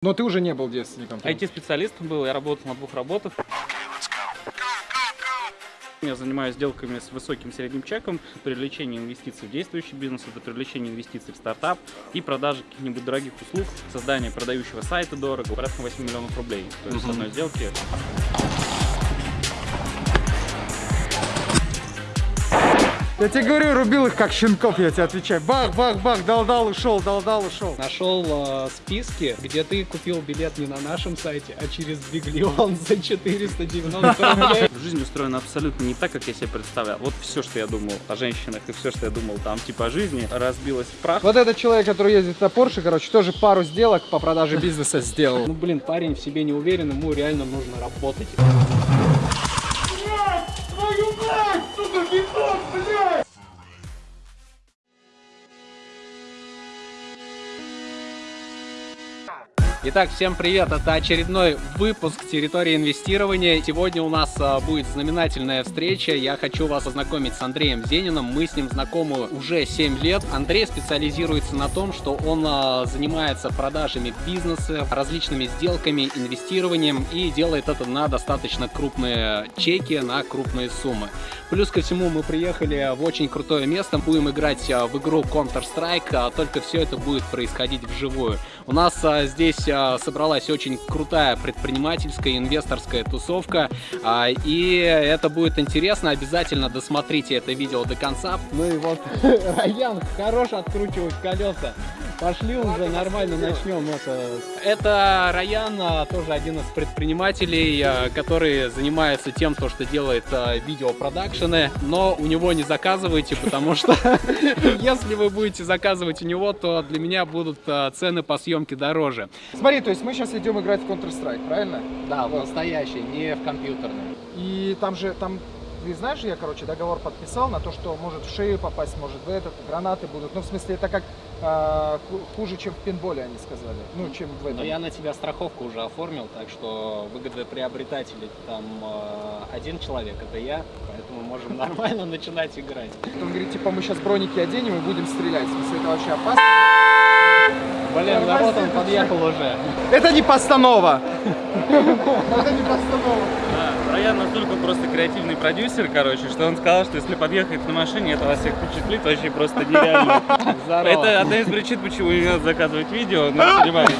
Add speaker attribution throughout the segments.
Speaker 1: Но ты уже не был девственником.
Speaker 2: IT-специалистом был, я работал на двух работах. Я занимаюсь сделками с высоким средним чеком, привлечение инвестиций в действующий бизнес, это привлечение инвестиций в стартап и продажа каких-нибудь дорогих услуг, создание продающего сайта дорого, порядка 8 миллионов рублей. То есть с одной сделки.
Speaker 1: Я тебе говорю, рубил их как щенков, я тебе отвечаю. Бах, бах, бах, дал-дал, ушел, дал-дал, ушел.
Speaker 3: Нашел э, списки, где ты купил билет не на нашем сайте, а через Биглион за 490 рублей.
Speaker 2: Жизнь устроена абсолютно не так, как я себе представлял. Вот все, что я думал о женщинах и все, что я думал там типа о жизни, разбилось в прах.
Speaker 1: Вот этот человек, который ездит на Porsche, короче, тоже пару сделок по продаже бизнеса сделал.
Speaker 3: Ну блин, парень в себе не уверен, ему реально нужно работать. Итак, всем привет! Это очередной выпуск территории инвестирования. Сегодня у нас а, будет знаменательная встреча. Я хочу вас ознакомить с Андреем Зениным. Мы с ним знакомы уже 7 лет. Андрей специализируется на том, что он а, занимается продажами бизнеса, различными сделками, инвестированием и делает это на достаточно крупные чеки, на крупные суммы. Плюс ко всему мы приехали в очень крутое место. Будем играть а, в игру Counter-Strike, только все это будет происходить вживую. У нас здесь собралась очень крутая предпринимательская, инвесторская тусовка. И это будет интересно. Обязательно досмотрите это видео до конца. Ну и вот Раян хорош откручивать колеса. Пошли уже, нормально начнем это. Это Раян, тоже один из предпринимателей, который занимается тем, то, что делает видеопродакшены, но у него не заказывайте, потому что если вы будете заказывать у него, то для меня будут цены по съемке дороже.
Speaker 1: Смотри, то есть мы сейчас идем играть в Counter-Strike, правильно?
Speaker 3: Да, в настоящий, не в компьютерный.
Speaker 1: И там же, там ты знаешь, я, короче, договор подписал на то, что может в шею попасть, может в этот, гранаты будут. Ну, в смысле, это как э, хуже, чем в пинболе, они сказали. Ну, чем в этом.
Speaker 3: Но я на тебя страховку уже оформил, так что выгодоприобретатели там э, один человек, это я, поэтому можем нормально начинать играть.
Speaker 1: Он говорит, типа, мы сейчас броники оденем и будем стрелять. В смысле, это вообще опасно?
Speaker 3: Блин, народ он подъехал уже.
Speaker 1: Это не постанова! Это не постанова.
Speaker 2: Раян настолько просто креативный продюсер, короче, что он сказал, что если подъехать на машине, это вас всех впечатлит вообще просто нереально. Это одна из причин, почему не надо заказывать видео, ну, понимаете.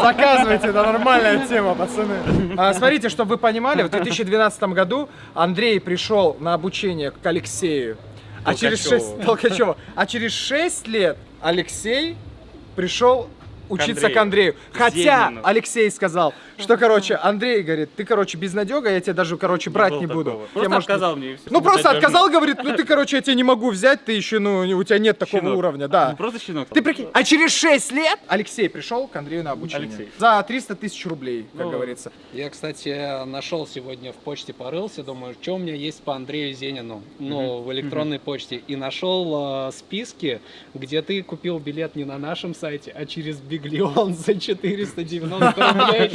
Speaker 1: Заказывайте, это нормальная тема, пацаны. А, смотрите, чтобы вы понимали, в 2012 году Андрей пришел на обучение к Алексею. А через 6... Толкачева. А через 6 лет Алексей пришел учиться к Андрею. Хотя Зенину. Алексей сказал, что, короче, Андрей говорит, ты, короче, безнадега, я тебя даже, короче, брать не, не буду.
Speaker 2: Просто
Speaker 1: я,
Speaker 2: может... отказал мне.
Speaker 1: Ну, просто отказал, говорит, ну, ты, короче, я тебя не могу взять, ты еще, ну, у тебя нет такого
Speaker 2: щенок.
Speaker 1: уровня, да.
Speaker 2: Ну, просто щенок.
Speaker 1: Ты прикинь, а через 6 лет Алексей пришел к Андрею на обучение. Алексей. За 300 тысяч рублей, как ну, говорится.
Speaker 3: Я, кстати, нашел сегодня в почте, порылся, думаю, что у меня есть по Андрею Зенину, ну, в электронной почте, и нашел э, списки, где ты купил билет не на нашем сайте, а через Биглион за 490 рублей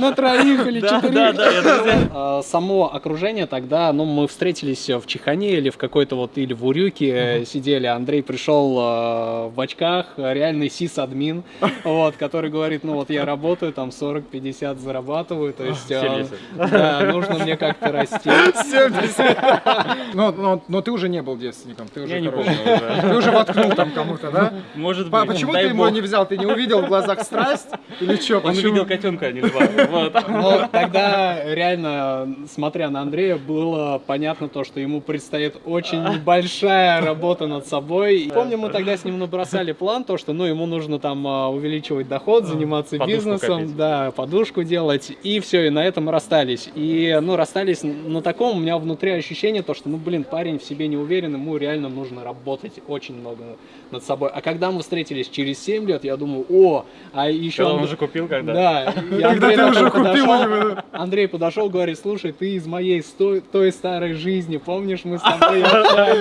Speaker 3: на троих или четырех. А, само окружение тогда, ну, мы встретились в Чехане или в какой-то вот, или в Урюке сидели, Андрей пришел а, в очках, реальный сис-админ, вот, который говорит, ну, вот я работаю, там 40-50 зарабатываю, то есть нужно мне как-то расти.
Speaker 1: 70. Но, но, ты уже не был девственником, ты уже, короче, ты уже воткнул там кому-то, да?
Speaker 2: Может быть.
Speaker 1: Почему ты его не взял? Ты не увидел в глазах страсть? Или что?
Speaker 2: Он увидел котенка, а не два.
Speaker 3: Но тогда реально, смотря на Андрея, было понятно то, что ему предстоит очень большая работа над собой. Помню, мы тогда с ним набросали план, то, что ну, ему нужно там а, увеличивать доход, заниматься подушку бизнесом, копить. да, подушку делать, и все, и на этом расстались. И, ну, расстались на таком, у меня внутри ощущение, то, что, ну, блин, парень в себе не уверен, ему реально нужно работать очень много над собой. А когда мы встретились через 7 лет, я думаю, о, а еще...
Speaker 2: Когда он уже купил, когда?
Speaker 3: Да.
Speaker 1: Когда ты уже купил.
Speaker 3: Андрей подошел, говорит, слушай, ты из моей той старой жизни, помнишь, мы с тобой?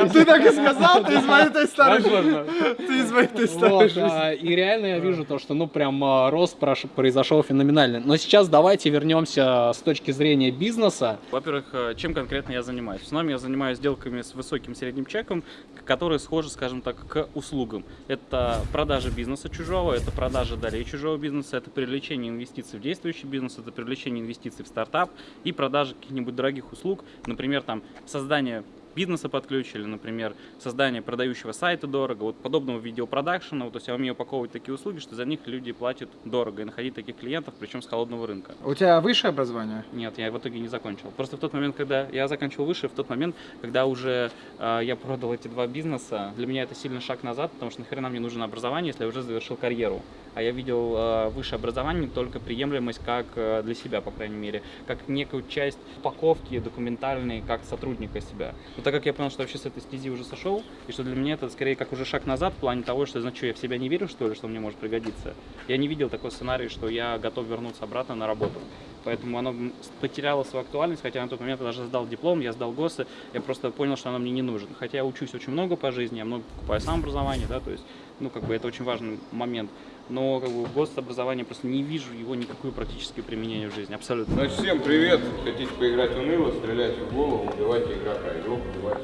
Speaker 1: Ты так и сказал, ты из моей той старой жизни. Ты из моей той старой жизни.
Speaker 3: И реально я вижу то, что, ну, прям а, рост произошел феноменальный. Но сейчас давайте вернемся с точки зрения бизнеса.
Speaker 2: Во-первых, чем конкретно я занимаюсь? В основном я занимаюсь сделками с высоким средним чеком, которые схожи, скажем так, к услугам. Это продажа бизнеса чужого, это это продажа далее чужого бизнеса, это привлечение инвестиций в действующий бизнес, это привлечение инвестиций в стартап и продажа каких-нибудь дорогих услуг, например, там создание бизнеса под ключ, или, например, создание продающего сайта дорого, вот подобного видеопродакшена, вот, то есть я умею упаковывать такие услуги, что за них люди платят дорого, и находить таких клиентов, причем с холодного рынка.
Speaker 1: У тебя высшее образование?
Speaker 2: Нет, я в итоге не закончил. Просто в тот момент, когда я заканчивал выше, в тот момент, когда уже э, я продал эти два бизнеса, для меня это сильный шаг назад, потому что нахрена мне нужно образование, если я уже завершил карьеру. А я видел э, высшее образование только приемлемость как э, для себя, по крайней мере, как некую часть упаковки документальной, как сотрудника себя. Но так как я понял, что вообще с этой стези уже сошел, и что для меня это скорее как уже шаг назад в плане того, что, значит, я в себя не верю, что ли, что мне может пригодиться. Я не видел такой сценарий, что я готов вернуться обратно на работу. Поэтому оно потеряло свою актуальность, хотя на тот момент я даже сдал диплом, я сдал ГОСы, я просто понял, что оно мне не нужно. Хотя я учусь очень много по жизни, я много покупаю сам образование, да, то есть, ну, как бы это очень важный момент но как бы гособразование просто не вижу его никакое практическое применение в жизни, абсолютно.
Speaker 4: Значит, всем привет! Хотите поиграть в уныло, стреляйте в голову, убивайте игрока, игрок убивает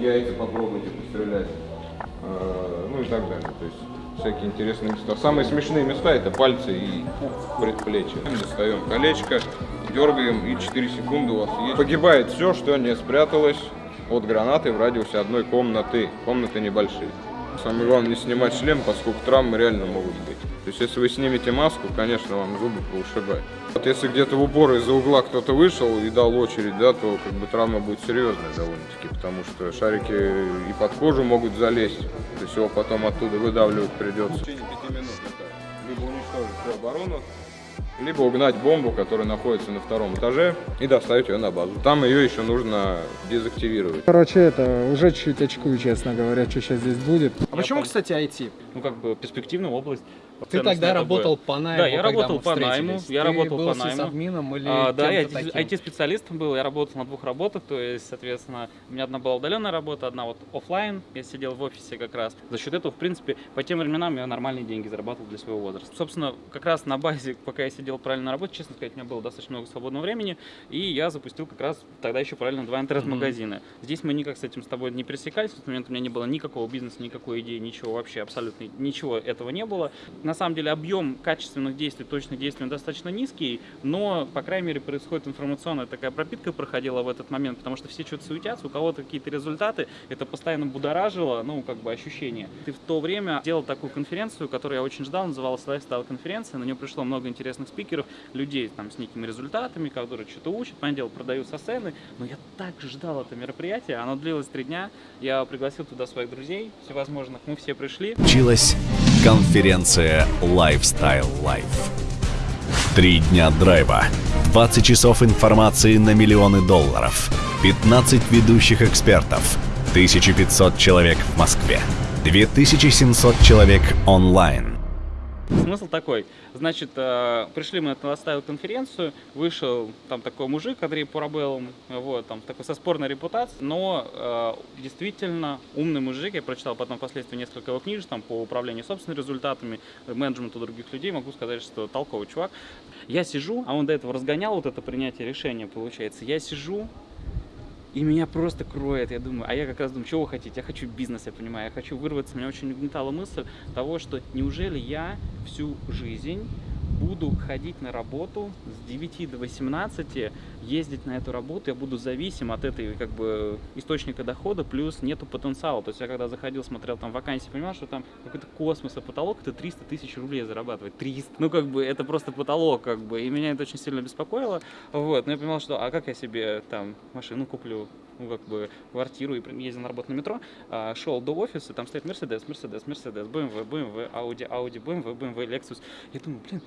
Speaker 4: Яйца попробуйте пострелять, э, ну и так далее. То есть всякие интересные места. Самые смешные места это пальцы и предплечья. Достаем колечко, дергаем и 4 секунды у вас есть. Погибает все, что не спряталось от гранаты в радиусе одной комнаты. Комнаты небольшие. Самое главное не снимать шлем, поскольку травмы реально могут быть. То есть если вы снимете маску, конечно, вам зубы поушибают. Вот если где-то в упор из-за угла кто-то вышел и дал очередь, да, то как бы травма будет серьезная довольно-таки, потому что шарики и под кожу могут залезть, то есть его потом оттуда выдавливать придется. В течение пяти минут это либо уничтожить оборону, либо угнать бомбу, которая находится на втором этаже, и доставить ее на базу. Там ее еще нужно дезактивировать.
Speaker 1: Короче, это уже чуть очкую, честно говоря, что сейчас здесь будет. А почему,
Speaker 2: пон-
Speaker 1: кстати, IT?
Speaker 2: Ну, как бы перспективная область.
Speaker 3: Ты тогда работал по найму,
Speaker 2: Да, я работал по найму, я
Speaker 3: Ты
Speaker 2: работал
Speaker 3: был
Speaker 2: по найму.
Speaker 3: или
Speaker 2: А, да, я? IT-специалистом был, я работал на двух работах, то есть, соответственно, у меня одна была удаленная работа, одна вот оффлайн, я сидел в офисе как раз. За счет этого, в принципе, по тем временам я нормальные деньги зарабатывал для своего возраста. Собственно, как раз на базе, пока я сидел правильно на работе, честно сказать, у меня было достаточно много свободного времени, и я запустил как раз тогда еще параллельно два интернет-магазина. Здесь мы никак с этим с тобой не пересекались, в тот момент у меня не было никакого бизнеса, никакой идеи, ничего вообще, абсолютно ничего этого не было. На самом деле объем качественных действий, точных действий достаточно низкий, но, по крайней мере, происходит информационная такая пропитка проходила в этот момент, потому что все что-то суетятся, у кого-то какие-то результаты, это постоянно будоражило, ну, как бы ощущение. Ты в то время делал такую конференцию, которую я очень ждал, называлась Lifestyle конференция, на нее пришло много интересных спикеров, людей там с некими результатами, которые что-то учат, понятное дело, продают со сцены, но я так ждал это мероприятие, оно длилось три дня, я пригласил туда своих друзей всевозможных, мы все пришли,
Speaker 5: Случилась конференция Lifestyle Life. Три дня драйва, 20 часов информации на миллионы долларов, 15 ведущих экспертов, 1500 человек в Москве, 2700 человек онлайн.
Speaker 2: Смысл такой, значит, э, пришли мы на оставил конференцию, вышел там такой мужик, Андрей Пурабел, вот, там такой со спорной репутацией, но э, действительно умный мужик, я прочитал потом впоследствии несколько его книжек там по управлению собственными результатами, менеджменту других людей, могу сказать, что толковый чувак. Я сижу, а он до этого разгонял вот это принятие решения, получается, я сижу, и меня просто кроет, я думаю, а я как раз думаю, что вы хотите? Я хочу бизнес, я понимаю, я хочу вырваться. Меня очень угнетала мысль того, что неужели я всю жизнь буду ходить на работу с 9 до 18, ездить на эту работу, я буду зависим от этой как бы источника дохода, плюс нету потенциала. То есть я когда заходил, смотрел там вакансии, понимал, что там какой-то космос, а потолок это 300 тысяч рублей зарабатывать. 300. Ну как бы это просто потолок, как бы. И меня это очень сильно беспокоило. Вот. Но я понимал, что а как я себе там машину куплю, ну, как бы, квартиру и ездил на работу на метро, а, шел до офиса, там стоит Мерседес, Мерседес, Мерседес, BMW, BMW, Audi, Audi, BMW, BMW, Lexus. Я думаю, блин,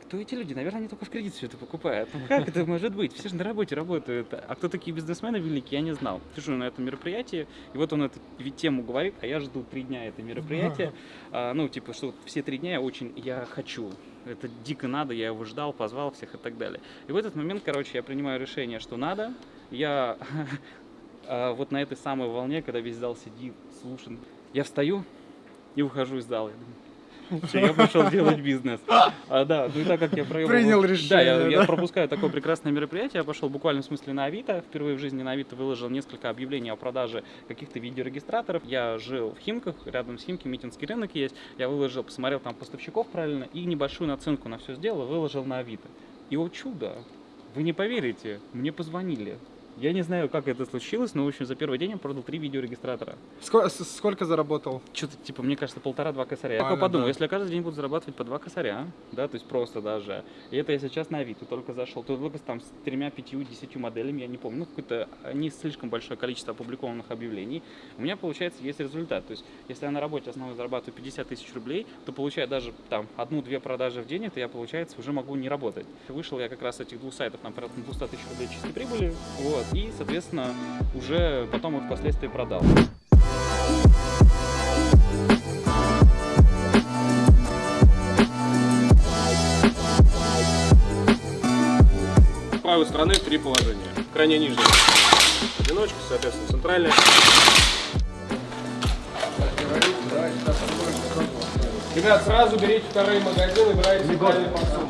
Speaker 2: кто эти люди? Наверное, они только в кредит все это покупают. Ну, как это может быть? Все же на работе работают. А кто такие бизнесмены великие, я не знал. Сижу на этом мероприятии, и вот он эту тему говорит, а я жду три дня это мероприятие. А, ну, типа, что все три дня я очень, я хочу. Это дико надо, я его ждал, позвал всех и так далее. И в этот момент, короче, я принимаю решение, что надо. Я а, вот на этой самой волне, когда весь зал сидит, слушает, я встаю и выхожу из зала. Я я пошел делать бизнес. А, да, ну и так как я проебал...
Speaker 1: Принял
Speaker 2: Да,
Speaker 1: решение,
Speaker 2: я, я
Speaker 1: да.
Speaker 2: пропускаю такое прекрасное мероприятие. Я пошел буквально в смысле на Авито. Впервые в жизни на Авито выложил несколько объявлений о продаже каких-то видеорегистраторов. Я жил в Химках, рядом с Химки Митинский рынок есть. Я выложил, посмотрел там поставщиков правильно и небольшую наценку на все сделал, выложил на Авито. И о чудо, вы не поверите, мне позвонили. Я не знаю, как это случилось, но, в общем, за первый день я продал три видеорегистратора.
Speaker 1: Ско- с- Сколько заработал?
Speaker 2: Что-то, типа, мне кажется, полтора-два косаря. Я подумал,
Speaker 1: да.
Speaker 2: если я каждый день буду зарабатывать по два косаря, да, то есть просто даже, и это я сейчас на Авито только зашел, то только там с тремя, пятью, десятью моделями, я не помню, ну, какое-то не слишком большое количество опубликованных объявлений, у меня, получается, есть результат. То есть, если я на работе основной зарабатываю 50 тысяч рублей, то получая даже там одну-две продажи в день, это я, получается, уже могу не работать. Вышел я как раз этих двух сайтов, там, порядка 200 тысяч рублей чистой прибыли, вот, и, соответственно, уже потом их впоследствии продал.
Speaker 6: С правой стороны три положения. Крайне нижняя одиночка, соответственно, центральная. Ребят, сразу берите вторые магазины, брайте правильный подсумок.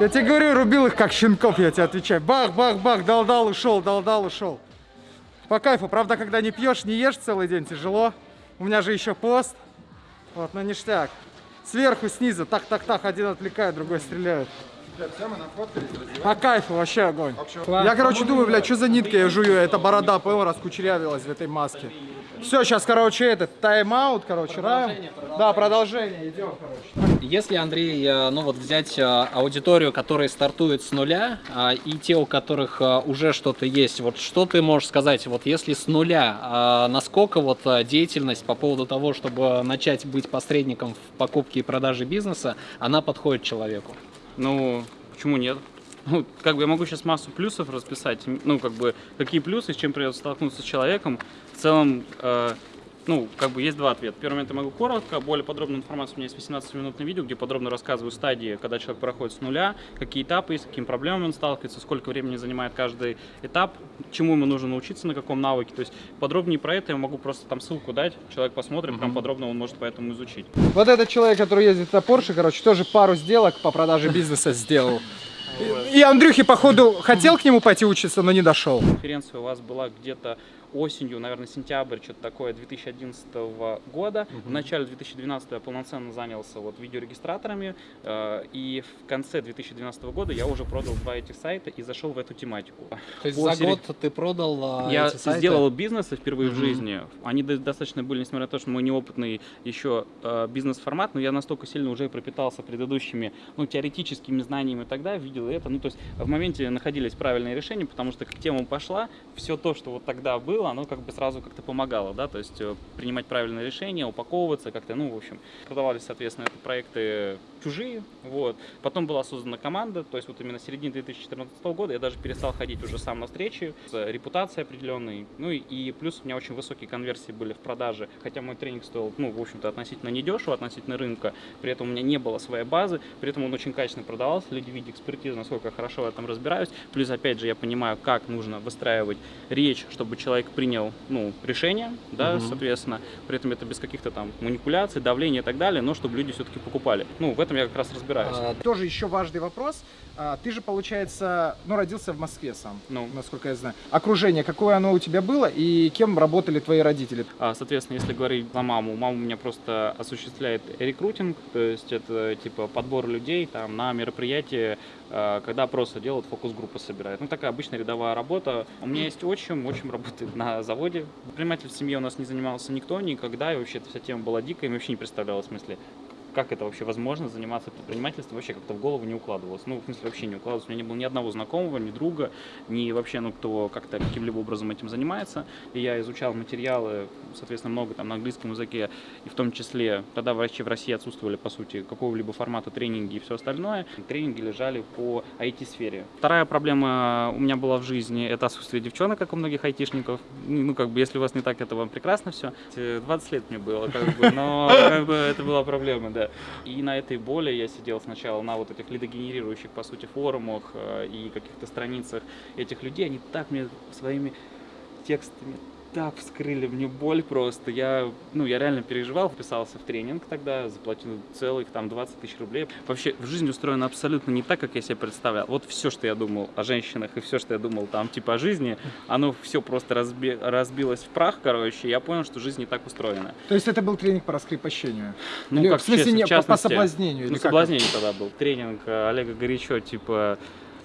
Speaker 1: Я тебе говорю, рубил их как щенков, я тебе отвечаю. Бах, бах, бах, дал-дал, ушел, дал-дал, ушел. По кайфу. Правда, когда не пьешь, не ешь целый день, тяжело. У меня же еще пост. Вот, на ништяк. Сверху, снизу, так-так-так, один отвлекает, другой стреляет. По кайфу, вообще огонь. Я, короче, думаю, блядь, что за нитка я жую? Эта борода, понял, раскучерявилась в этой маске. Все, сейчас, короче, этот тайм-аут, короче, раем. Да, продолжение, идем, короче.
Speaker 3: Если, Андрей, э, ну вот взять э, аудиторию, которая стартует с нуля, а, и те, у которых э, уже что-то есть, вот что ты можешь сказать, вот если с нуля, а, насколько вот деятельность по поводу того, чтобы начать быть посредником в покупке и продаже бизнеса, она подходит человеку?
Speaker 2: Ну, почему нет? Ну, как бы я могу сейчас массу плюсов расписать. Ну, как бы, какие плюсы, с чем придется столкнуться с человеком. В целом, э, ну, как бы есть два ответа. Первый момент я могу коротко, более подробную информацию у меня есть 18-минутное видео, где подробно рассказываю стадии, когда человек проходит с нуля, какие этапы есть, с какими проблемами он сталкивается, сколько времени занимает каждый этап, чему ему нужно научиться, на каком навыке. То есть подробнее про это я могу просто там ссылку дать, человек посмотрит, прям подробно он может поэтому изучить.
Speaker 1: Вот этот человек, который ездит на Порше, короче, тоже пару сделок по продаже бизнеса сделал. И Андрюхи, походу, хотел к нему пойти учиться, но не дошел.
Speaker 2: конференция у вас была где-то осенью, наверное, сентябрь, что-то такое, 2011 года. В начале 2012 я полноценно занялся вот видеорегистраторами, э, и в конце 2012 года я уже продал два этих сайта и зашел в эту тематику.
Speaker 3: То есть
Speaker 2: По
Speaker 3: за год ты продал а,
Speaker 2: я
Speaker 3: эти сайты?
Speaker 2: сделал бизнесы впервые в
Speaker 3: Мгм.
Speaker 2: жизни. Они до- достаточно были, несмотря на то, что мой неопытный еще э, бизнес-формат, но я настолько сильно уже пропитался предыдущими, ну, теоретическими знаниями тогда, видел это. Ну, то есть в моменте находились правильные решения, потому что как тема пошла, все то, что вот тогда было, оно как бы сразу как-то помогало, да, то есть э, принимать правильные решения, упаковываться как-то, ну, в общем, продавались, соответственно, это проекты чужие, вот. Потом была создана команда, то есть вот именно с середины 2014 года я даже перестал ходить уже сам на встречи, с репутацией определенной, ну и, и плюс у меня очень высокие конверсии были в продаже, хотя мой тренинг стоил, ну, в общем-то, относительно недешево, относительно рынка, при этом у меня не было своей базы, при этом он очень качественно продавался, люди видят экспертизу, насколько я хорошо в этом разбираюсь, плюс, опять же, я понимаю, как нужно выстраивать речь, чтобы человек принял, ну, решение, да, соответственно, при этом это без каких-то там манипуляций, давления и так далее, но чтобы люди все-таки покупали. Ну, в этом я как раз разбираюсь.
Speaker 3: А,
Speaker 1: Тоже еще важный вопрос. А, Ты же, получается, ну, родился в Москве сам,
Speaker 2: Ну.
Speaker 1: насколько я знаю. Окружение, какое оно у тебя было и кем работали твои родители?
Speaker 2: А, Соответственно, если говорить за маму, мама у меня просто осуществляет рекрутинг, то есть это типа подбор людей там на мероприятие, когда просто делают фокус-группы собирают. Ну, такая обычная рядовая работа. У меня есть отчим, отчим работает на заводе. Предприниматель в семье у нас не занимался никто никогда, и вообще эта вся тема была дикая, и вообще не представляла в смысле, как это вообще возможно заниматься предпринимательством, вообще как-то в голову не укладывалось. Ну, в смысле, вообще не укладывалось. У меня не было ни одного знакомого, ни друга, ни вообще, ну, кто как-то каким-либо образом этим занимается. И я изучал материалы, соответственно, много там на английском языке, и в том числе, тогда вообще в России отсутствовали, по сути, какого-либо формата тренинги и все остальное. Тренинги лежали по IT-сфере. Вторая проблема у меня была в жизни, это отсутствие девчонок, как у многих айтишников. Ну, как бы, если у вас не так, это вам прекрасно все. 20 лет мне было, как бы, но как бы, это была проблема, да. И на этой боли я сидел сначала на вот этих лидогенерирующих, по сути, форумах э, и каких-то страницах этих людей. Они так мне своими текстами так вскрыли мне боль просто. Я, ну, я реально переживал, вписался в тренинг тогда, заплатил целых там 20 тысяч рублей. Вообще, в жизни устроена абсолютно не так, как я себе представлял. Вот все, что я думал о женщинах и все, что я думал там, типа, о жизни, оно все просто разби разбилось в прах, короче, я понял, что жизнь не так устроена.
Speaker 1: То есть это был тренинг по раскрепощению?
Speaker 2: Ну,
Speaker 1: Или
Speaker 2: как
Speaker 1: в смысле
Speaker 2: честно,
Speaker 1: не,
Speaker 2: в
Speaker 1: по- по
Speaker 2: частности,
Speaker 1: соблазнению?
Speaker 2: Ну,
Speaker 1: это?
Speaker 2: соблазнение тогда был. Тренинг э, Олега Горячо, типа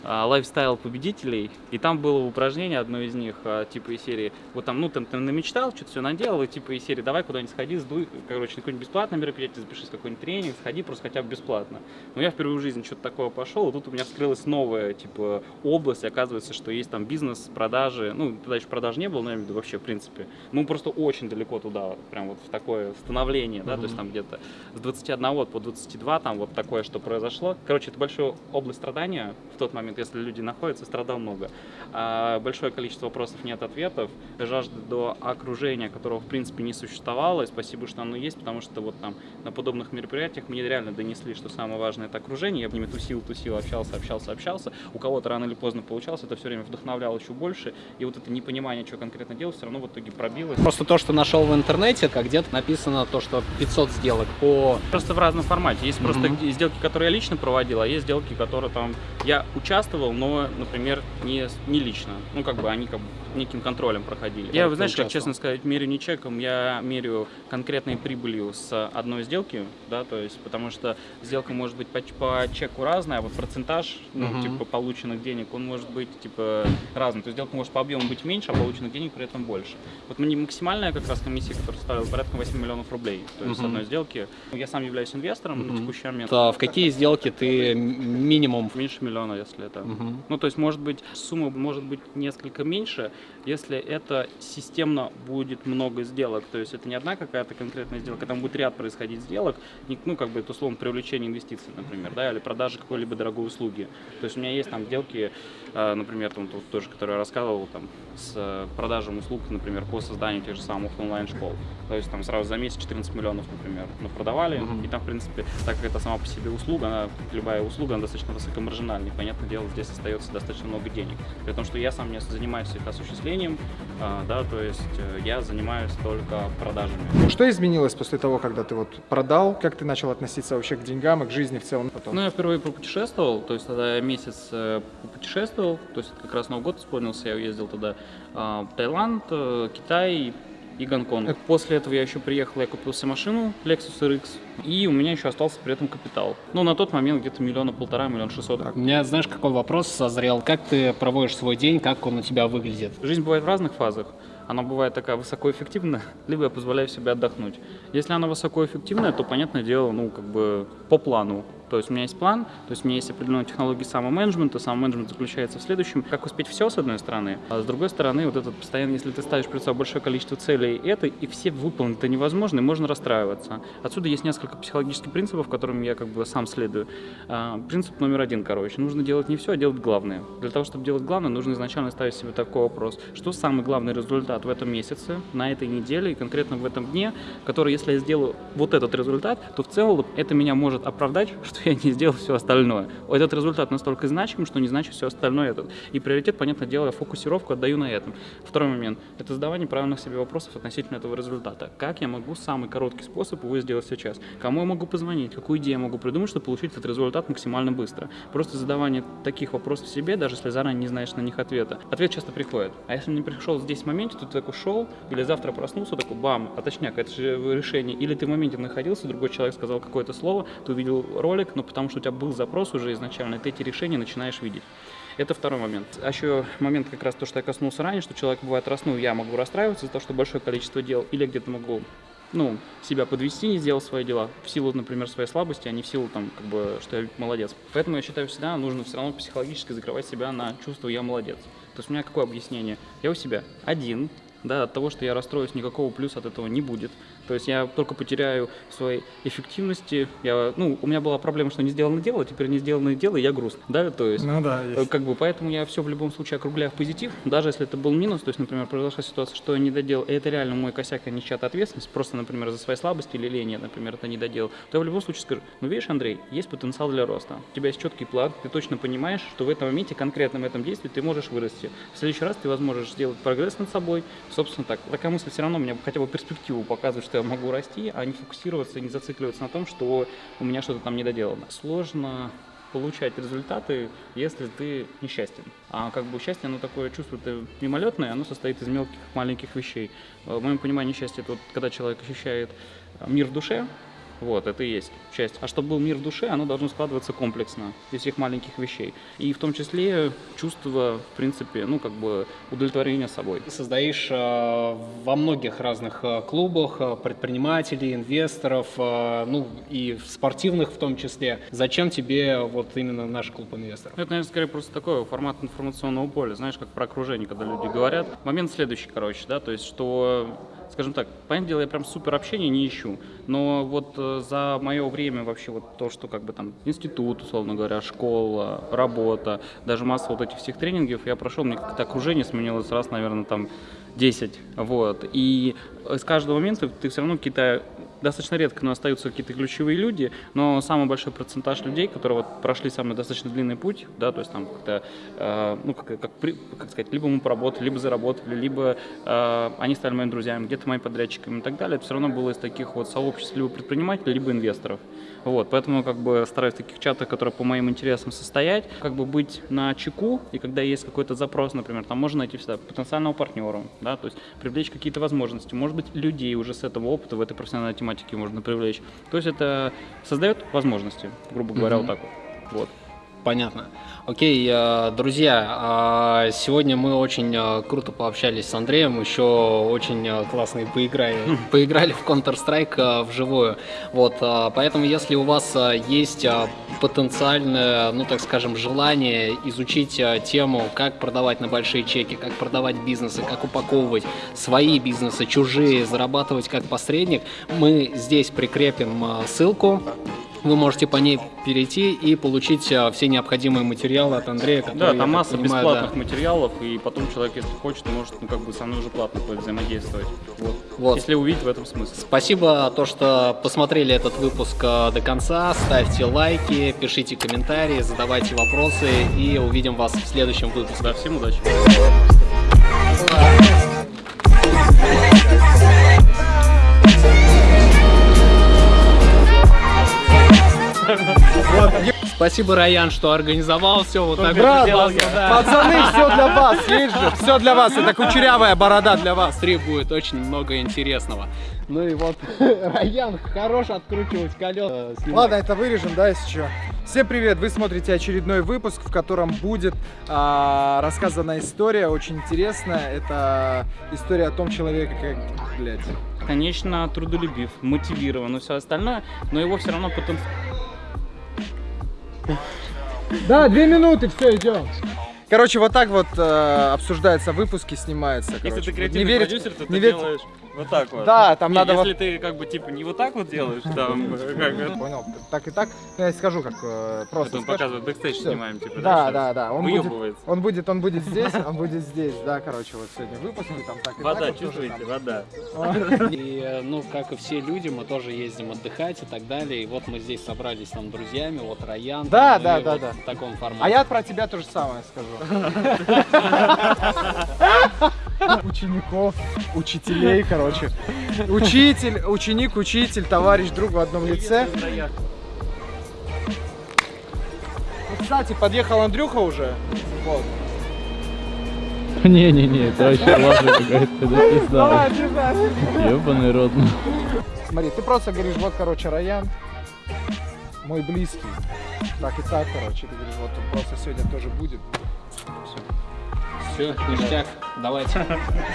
Speaker 2: лайфстайл победителей, и там было упражнение, одно из них, а, типа из серии, вот там, ну, там ты намечтал, что-то все наделал, и типа из серии, давай куда-нибудь сходи, сдуй, короче, на какое-нибудь бесплатное мероприятие, запишись какой-нибудь тренинг, сходи просто хотя бы бесплатно. Но я впервые в жизни что-то такое пошел, и тут у меня вскрылась новая, типа, область, и оказывается, что есть там бизнес, продажи, ну, тогда еще продаж не было, но я имею в виду вообще, в принципе, мы просто очень далеко туда, прям вот в такое становление, да, то есть там где-то с 21 по 22, там вот такое, что произошло. Короче, это большая область страдания в тот момент, если люди находятся, страдал много. А, большое количество вопросов нет ответов, жажда до окружения, которого в принципе не существовало, и спасибо, что оно есть, потому что вот там на подобных мероприятиях мне реально донесли, что самое важное это окружение, я в ними тусил, тусил, общался, общался, общался, у кого-то рано или поздно получалось, это все время вдохновляло еще больше, и вот это непонимание, что конкретно делать, все равно в итоге пробилось.
Speaker 3: Просто то, что нашел в интернете, как где-то написано то, что 500 сделок по...
Speaker 2: Просто в разном формате. Есть просто
Speaker 3: Мгм.
Speaker 2: сделки, которые я лично проводил, а есть сделки, которые там я участвовал, но, например, не, не лично. Ну, как бы они как бы неким контролем проходили. Я,
Speaker 3: ты
Speaker 2: знаешь, как честно сказать, мерю не чеком, я мерю конкретной прибылью с одной сделки, да, то есть, потому что сделка может быть по, по чеку разная, а вот процентаж, ну,
Speaker 3: Мгм.
Speaker 2: типа, полученных денег, он может быть, типа, разный. То есть сделка может по объему быть меньше, а полученных денег при этом больше. Вот мне максимальная как раз комиссия, которая составила порядка 8 миллионов рублей, то есть с
Speaker 3: Мгм.
Speaker 2: одной сделки. Я сам являюсь инвестором на
Speaker 3: Мгм.
Speaker 2: текущий момент.
Speaker 3: А в какие сделки ты минимум...
Speaker 2: Меньше миллиона, если это.
Speaker 3: Мгм.
Speaker 2: Ну, то есть, может быть, сумма может быть несколько меньше, если это системно будет много сделок. То есть, это не одна какая-то конкретная сделка, там будет ряд происходить сделок, ну, как бы, это, условно, привлечение инвестиций, например, да, или продажа какой-либо дорогой услуги. То есть, у меня есть там сделки, э, например, там, тут тоже, которые я рассказывал, там, с э, продажей услуг, например, по созданию тех же самых онлайн-школ. То есть, там, сразу за месяц 14 миллионов, например, мы продавали,
Speaker 3: Мгм.
Speaker 2: и там, в принципе, так как это сама по себе услуга, она, любая услуга, она достаточно высокомаржинальная, понятное дело, здесь остается достаточно много денег. При том, что я сам не занимаюсь их осуществлением, а, да, то есть э, я занимаюсь только продажами.
Speaker 1: Что изменилось после того, когда ты вот продал? Как ты начал относиться вообще к деньгам и к жизни в целом потом?
Speaker 2: Ну, я впервые попутешествовал, то есть тогда я месяц э, попутешествовал, то есть это как раз Новый год исполнился, я уездил тогда а, в Таиланд, э, Китай и Гонконг. После этого я еще приехал, я купил себе машину Lexus RX, и у меня еще остался при этом капитал. Ну, на тот момент где-то миллиона полтора, миллион шестьсот.
Speaker 3: У меня, знаешь, какой вопрос созрел? Как ты проводишь свой день, как он у тебя выглядит?
Speaker 2: Жизнь бывает в разных фазах. Она бывает такая высокоэффективная, либо я позволяю себе отдохнуть. Если она высокоэффективная, то, понятное дело, ну, как бы по плану. То есть у меня есть план, то есть у меня есть определенные технологии самоменеджмента. Самоменеджмент заключается в следующем, как успеть все, с одной стороны, а с другой стороны, вот этот постоянно, если ты ставишь перед собой большое количество целей, это и все выполнить это невозможно, и можно расстраиваться. Отсюда есть несколько психологических принципов, которым я как бы сам следую. А, Принцип номер один, короче, нужно делать не все, а делать главное. Для того, чтобы делать главное, нужно изначально ставить себе такой вопрос, что самый главный результат в этом месяце, на этой неделе и конкретно в этом дне, который, если я сделаю вот этот результат, то в целом это меня может оправдать, что я не сделал все остальное. Этот результат настолько значим, что не значит все остальное этот. И приоритет, понятное дело, фокусировку отдаю на этом. Второй момент – это задавание правильных себе вопросов относительно этого результата. Как я могу самый короткий способ его сделать сейчас? Кому я могу позвонить? Какую идею я могу придумать, чтобы получить этот результат максимально быстро? Просто задавание таких вопросов себе, даже если заранее не знаешь на них ответа, ответ часто приходит. А если не пришел здесь в моменте, то ты такой шел, или завтра проснулся, такой бам, а точняк, это же решение. Или ты в моменте находился, другой человек сказал какое-то слово, ты увидел ролик, но потому что у тебя был запрос уже изначально, ты эти решения начинаешь видеть. Это второй момент. А еще момент как раз то, что я коснулся ранее, что человек бывает раснул, я могу расстраиваться из-за того, что большое количество дел, или где-то могу ну, себя подвести, не сделал свои дела в силу, например, своей слабости, а не в силу, там, как бы, что я молодец. Поэтому я считаю, всегда нужно все равно психологически закрывать себя на чувство «я молодец». То есть у меня какое объяснение? Я у себя один, да, от того, что я расстроюсь, никакого плюса от этого не будет. То есть я только потеряю своей эффективности. Я, ну, у меня была проблема, что не сделано дело, теперь не сделанное дело, и я грустный, да, то есть.
Speaker 1: Ну да,
Speaker 2: Э, Как бы, поэтому я все в любом случае округляю в позитив, даже если это был минус, то есть, например, произошла ситуация, что я не доделал, и это реально мой косяк, а не чья-то ответственность, просто, например, за свои слабости или лень, я, например, это не доделал, то я в любом случае скажу, ну, видишь, Андрей, есть потенциал для роста, у тебя есть четкий план, ты точно понимаешь, что в этом моменте, конкретно в этом действии ты можешь вырасти. В следующий раз ты, возможно, сделать прогресс над собой, собственно, так. Такая мысль все равно мне хотя бы перспективу показывает, я могу расти, а не фокусироваться, не зацикливаться на том, что у меня что-то там не доделано. Сложно получать результаты, если ты несчастен. А как бы счастье, оно такое чувство это мимолетное, оно состоит из мелких маленьких вещей. Э, В моем понимании счастье это вот когда человек ощущает э, мир в душе, вот, это и есть счастье. А чтобы был мир в душе, оно должно складываться комплексно из всех маленьких вещей. И в том числе чувство, в принципе, ну, как бы удовлетворения собой.
Speaker 3: Ты создаешь э, во многих разных э, клубах э, предпринимателей, инвесторов, э, ну и в спортивных в том числе. Зачем тебе вот именно наш клуб инвесторов?
Speaker 2: Это, наверное, скорее просто такой формат информационного поля, знаешь, как про окружение, когда люди говорят. Момент следующий, короче, да, то есть, что, скажем так, понятное дело, я прям супер общения не ищу, но вот э, за мое время вообще вот то, что как бы там институт, условно говоря, школа, работа, даже масса вот этих всех тренингов я прошел, мне как-то окружение сменилось раз, наверное, там 10, вот, и с каждого момента ты все равно какие-то достаточно редко, но остаются какие-то ключевые люди, но самый большой процентаж людей, которые вот прошли самый достаточно длинный путь, да, то есть там как-то, э, ну, как, как, как сказать, либо мы поработали, либо заработали, либо э, они стали моими друзьями, где-то моими подрядчиками и так далее, это все равно было из таких вот сообществ либо предпринимателей, либо инвесторов. Вот, поэтому как бы стараюсь в таких чатах, которые по моим интересам состоять, как бы быть на чеку, и когда есть какой-то запрос, например, там можно найти всегда потенциального партнера, да, то есть привлечь какие-то возможности, может быть, людей уже с этого опыта в этой профессиональной тематике можно привлечь. То есть это создает возможности, грубо говоря, вот так вот. Вот.
Speaker 3: Понятно. Окей, э, друзья, а, сегодня мы очень э, круто пообщались с Андреем, еще очень э, классно поиграли, поиграли в Counter-Strike вживую. Вот, поэтому если у вас есть потенциальное, ну так скажем, желание изучить тему, как продавать на большие чеки, как продавать бизнесы, как упаковывать свои бизнесы, чужие, зарабатывать как посредник, мы здесь прикрепим ссылку. Вы можете по ней перейти и получить э, все необходимые материалы от Андрея, который,
Speaker 2: Да, там масса
Speaker 3: понимаю,
Speaker 2: бесплатных
Speaker 3: да.
Speaker 2: материалов, и потом человек, если хочет, может, ну, как бы со мной уже платно будет взаимодействовать. Вот.
Speaker 3: Вот.
Speaker 2: Если увидеть в этом смысл.
Speaker 3: Спасибо, то, что посмотрели этот выпуск э, до конца. Ставьте лайки, пишите комментарии, задавайте вопросы и увидим вас в следующем выпуске.
Speaker 2: Да, всем удачи.
Speaker 3: Спасибо, Раян, что организовал все вот так
Speaker 1: Брат,
Speaker 3: вот
Speaker 1: пацаны, все для вас, есть же, все для вас, это кучерявая борода для вас.
Speaker 3: Три будет очень много интересного. Ну и вот Раян хорош откручивать колеса.
Speaker 1: Ладно, это вырежем, да, если что. Всем привет! Вы смотрите очередной выпуск, в котором будет а, рассказана история, очень интересная. Это история о том человеке, как, блядь.
Speaker 2: Конечно, трудолюбив, мотивирован и все остальное, но его все равно потом...
Speaker 1: Да, две минуты, все, идем. Короче, вот так вот э, обсуждаются выпуски, снимается.
Speaker 2: Если
Speaker 1: короче.
Speaker 2: ты креативный
Speaker 1: не верить,
Speaker 2: продюсер, то ты
Speaker 1: не верить-
Speaker 2: делаешь вот так вот.
Speaker 1: Да, там
Speaker 2: Не,
Speaker 1: надо
Speaker 2: если
Speaker 1: вот-
Speaker 2: ты как бы типа не вот так вот делаешь, там как
Speaker 1: Понял, так и так. Я скажу, как э, просто.
Speaker 2: Он показывает, бэкстейдж снимаем, типа,
Speaker 1: Да,
Speaker 2: сейчас.
Speaker 1: да, да. Он будет, он будет, он будет здесь, он будет здесь, да, короче, вот сегодня выпуск, и там так и
Speaker 2: Вода,
Speaker 1: так.
Speaker 2: чувствуете, вода.
Speaker 3: И, э, ну, как и все люди, мы тоже ездим отдыхать и так далее. И вот мы здесь собрались там друзьями, вот Раян.
Speaker 1: Да, да,
Speaker 3: ну
Speaker 1: да, да.
Speaker 3: В таком формате.
Speaker 1: А я про тебя то же самое скажу. Учеников, учителей, короче. Учитель, ученик, учитель, товарищ, друг в одном лице. Ну, Кстати, подъехал Андрюха уже. Вот.
Speaker 7: Не-не-не, это вообще лажа какая-то, пизда.
Speaker 1: Давай, держай.
Speaker 7: Ёбаный рот. ну.
Speaker 1: Смотри, ты просто говоришь, вот, короче, Раян, мой близкий. Так и так, короче, ты говоришь, вот он просто сегодня тоже будет. Все,
Speaker 3: ништяк, давайте.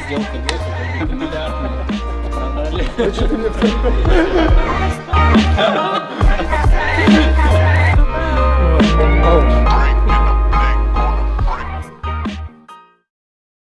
Speaker 3: Сделка весит, миллиардная. Продали. Ну что ты мне Ouch.